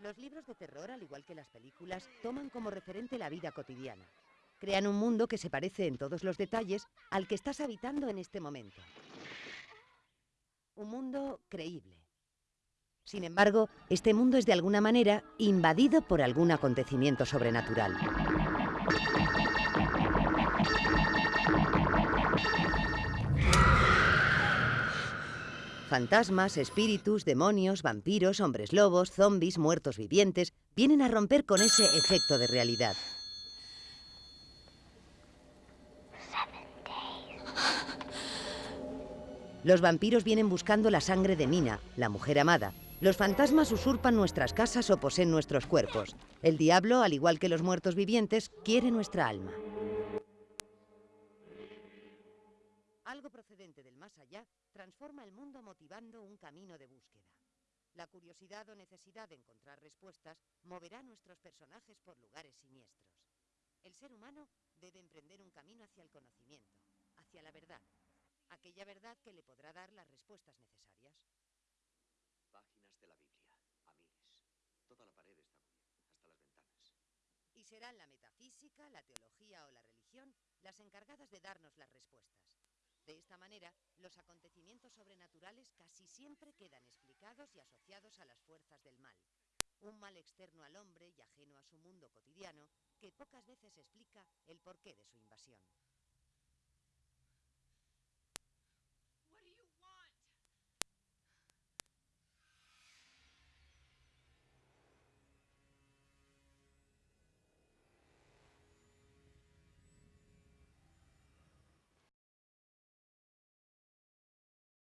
Los libros de terror, al igual que las películas, toman como referente la vida cotidiana. Crean un mundo que se parece en todos los detalles al que estás habitando en este momento. Un mundo creíble. Sin embargo, este mundo es de alguna manera invadido por algún acontecimiento sobrenatural. Fantasmas, espíritus, demonios, vampiros, hombres lobos, zombies, muertos vivientes, vienen a romper con ese efecto de realidad. Los vampiros vienen buscando la sangre de Nina, la mujer amada. Los fantasmas usurpan nuestras casas o poseen nuestros cuerpos. El diablo, al igual que los muertos vivientes, quiere nuestra alma. Algo procedente del más allá transforma el mundo motivando un camino de búsqueda. La curiosidad o necesidad de encontrar respuestas moverá a nuestros personajes por lugares siniestros. El ser humano debe emprender un camino hacia el conocimiento, hacia la verdad, aquella verdad que le podrá dar las respuestas necesarias. Páginas de la Biblia, a miles. Toda la pared está bien, hasta las ventanas. Y serán la metafísica, la teología o la religión las encargadas de darnos las respuestas. De esta manera, los acontecimientos sobrenaturales casi siempre quedan explicados y asociados a las fuerzas del mal. Un mal externo al hombre y ajeno a su mundo cotidiano que pocas veces explica el porqué de su invasión.